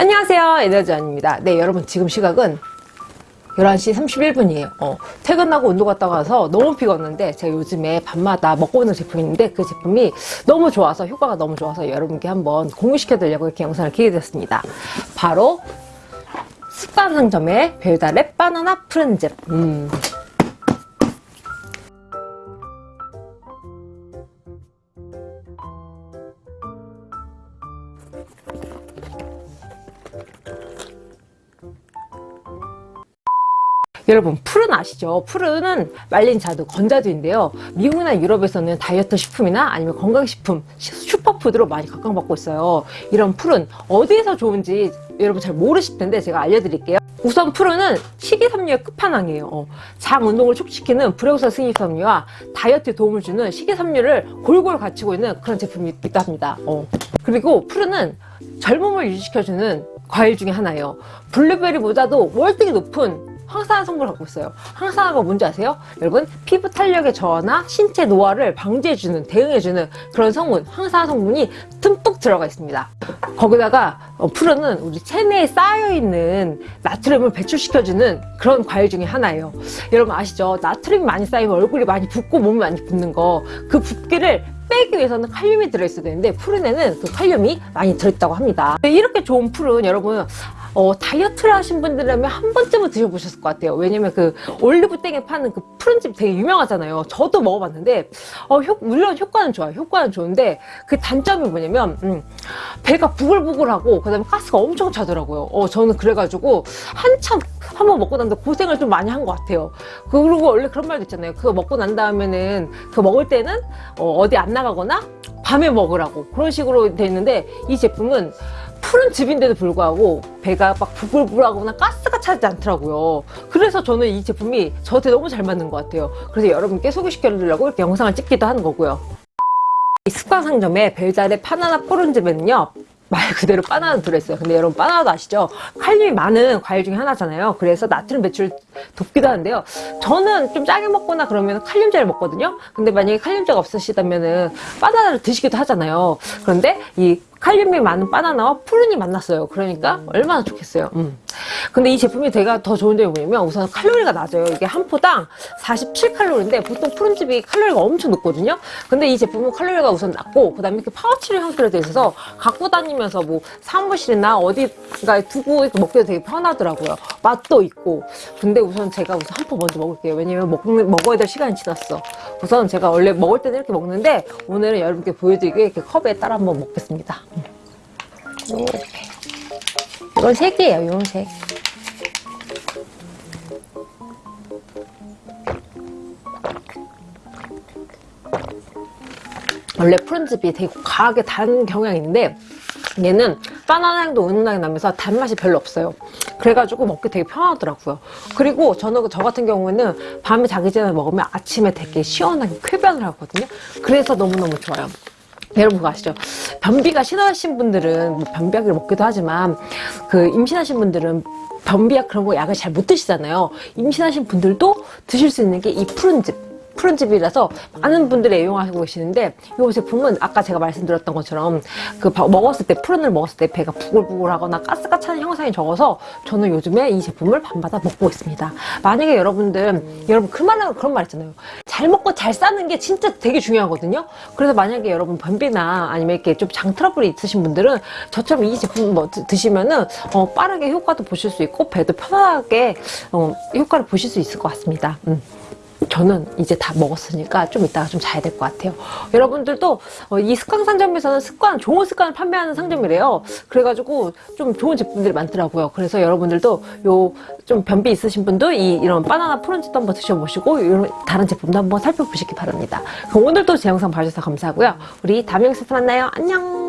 안녕하세요. 에너지원입니다. 네 여러분 지금 시각은 11시 31분이에요. 어, 퇴근하고 운동 갔다 와서 너무 피곤한데 제가 요즘에 밤마다 먹고 있는 제품이 있는데 그 제품이 너무 좋아서 효과가 너무 좋아서 여러분께 한번 공유시켜 드리려고 이렇게 영상을 키게 됐습니다. 바로 습관 상점의 별달의 바나나 푸른즙 음. 여러분 푸른 아시죠? 푸른은 말린 자두, 건자두인데요. 미국이나 유럽에서는 다이어트 식품이나 아니면 건강식품, 슈퍼푸드로 많이 각광받고 있어요. 이런 푸른 어디에서 좋은지 여러분 잘 모르실 텐데 제가 알려드릴게요. 우선 푸른은 식이섬유의 끝판왕이에요. 어, 장 운동을 촉진시키는 불용성 식이섬유와 다이어트에 도움을 주는 식이섬유를 골고루 갖추고 있는 그런 제품이 있다 합니다. 어. 그리고 푸른은 젊음을 유지시켜주는 과일 중에 하나예요. 블루베리보다도 월등히 높은 황산화 성분을 갖고 있어요. 황산화가 뭔지 아세요? 여러분 피부 탄력의 저하나 신체 노화를 방지해주는 대응해주는 그런 성분 황산화 성분이 듬뿍 들어가 있습니다. 거기다가 어, 푸른은 우리 체내에 쌓여있는 나트륨을 배출시켜주는 그런 과일 중에 하나예요. 여러분 아시죠? 나트륨이 많이 쌓이면 얼굴이 많이 붓고 몸이 많이 붓는 거 그 붓기를 빼기 위해서는 칼륨이 들어있어야 되는데 푸른에는 그 칼륨이 많이 들어있다고 합니다. 이렇게 좋은 푸른 여러분 어, 다이어트를 하신 분들이라면 한 번쯤은 드셔보셨을 것 같아요. 왜냐면 그 올리브땡에 파는 그 푸른집 되게 유명하잖아요. 저도 먹어봤는데 어, 효, 물론 효과는 좋아요. 효과는 좋은데 그 단점이 뭐냐면 음, 배가 부글부글하고 그 다음에 가스가 엄청 차더라고요. 어, 저는 그래가지고 한참 한번 먹고 난데 고생을 좀 많이 한 것 같아요. 그리고 원래 그런 말도 있잖아요. 그거 먹고 난 다음에는 그 먹을 때는 어, 디안 나가거나 밤에 먹으라고 그런 식으로 돼 있는데 이 제품은 푸른 즙인데도 불구하고 배가 막 부글부글하거나 가스가 차지 않더라고요. 그래서 저는 이 제품이 저한테 너무 잘 맞는 것 같아요. 그래서 여러분께 소개시켜 드리려고 이렇게 영상을 찍기도 하는 거고요. 이 습관상점의 벨달의 파나나 푸른즙에는요. 말 그대로 바나나 들어있어요. 근데 여러분 바나나도 아시죠? 칼륨이 많은 과일 중에 하나잖아요. 그래서 나트륨 배출 돕기도 하는데요. 저는 좀 짜게 먹거나 그러면 칼륨제를 먹거든요. 근데 만약에 칼륨제가 없으시다면 은 바나나를 드시기도 하잖아요. 그런데 이 칼륨이 많은 바나나와 푸룬이 만났어요. 그러니까 얼마나 좋겠어요. 음. 근데 이 제품이 제가 더 좋은 점이 뭐냐면 우선 칼로리가 낮아요. 이게 한 포당 47칼로리인데 보통 푸룬즙이 칼로리가 엄청 높거든요. 근데 이 제품은 칼로리가 우선 낮고 그 다음에 이렇게 파우치를 형태로 돼 있어서 갖고 다니면서 뭐 사무실이나 어디다 두고 먹기도 되게 편하더라고요. 맛도 있고. 근데 우선 제가 우선 한 포 먼저 먹을게요. 왜냐면 먹, 먹어야 될 시간이 지났어. 우선 제가 원래 먹을 때는 이렇게 먹는데 오늘은 여러분께 보여드리게 이렇게 컵에 따라 한번 먹겠습니다. 이렇게. 이건 색이에요, 이런 색. 원래 푸른즙이 되게 과하게 단 경향이 있는데 얘는 바나나 향도 은은하게 나면서 단맛이 별로 없어요. 그래가지고 먹기 되게 편하더라고요. 그리고 저는 저 같은 경우에는 밤에 자기 전에 먹으면 아침에 되게 시원하게 쾌변을 하거든요. 그래서 너무너무 좋아요. 여러분 그거 아시죠? 변비가 심하신 분들은 뭐 변비약을 먹기도 하지만 그 임신하신 분들은 변비약 그런 거 약을 잘 못 드시잖아요. 임신하신 분들도 드실 수 있는 게 이 푸른즙 푸른즙이라서 많은 분들이 애용하고 계시는데 이 제품은 아까 제가 말씀드렸던 것처럼 그 먹었을 때 푸른을 먹었을 때 배가 부글부글하거나 가스가 차는 형상이 적어서 저는 요즘에 이 제품을 밤마다 먹고 있습니다. 만약에 여러분들 여러분 그 말은 그런 말 있잖아요. 잘 먹고 잘 싸는 게 진짜 되게 중요하거든요. 그래서 만약에 여러분 변비나 아니면 이렇게 좀 장 트러블이 있으신 분들은 저처럼 이 제품 뭐 드시면은 어, 빠르게 효과도 보실 수 있고 배도 편하게 어, 효과를 보실 수 있을 것 같습니다. 음. 저는 이제 다 먹었으니까 좀 이따가 좀 자야 될 것 같아요. 여러분들도 어, 이 습관 상점에서는 습관 좋은 습관을 판매하는 상점이래요. 그래가지고 좀 좋은 제품들이 많더라고요. 그래서 여러분들도 요 좀 변비 있으신 분도 이, 이런 바나나 푸른집도 한번 드셔보시고 이런 다른 제품도 한번 살펴보시기 바랍니다. 그럼 오늘도 제 영상 봐주셔서 감사하고요. 우리 다음 영상에서 만나요. 안녕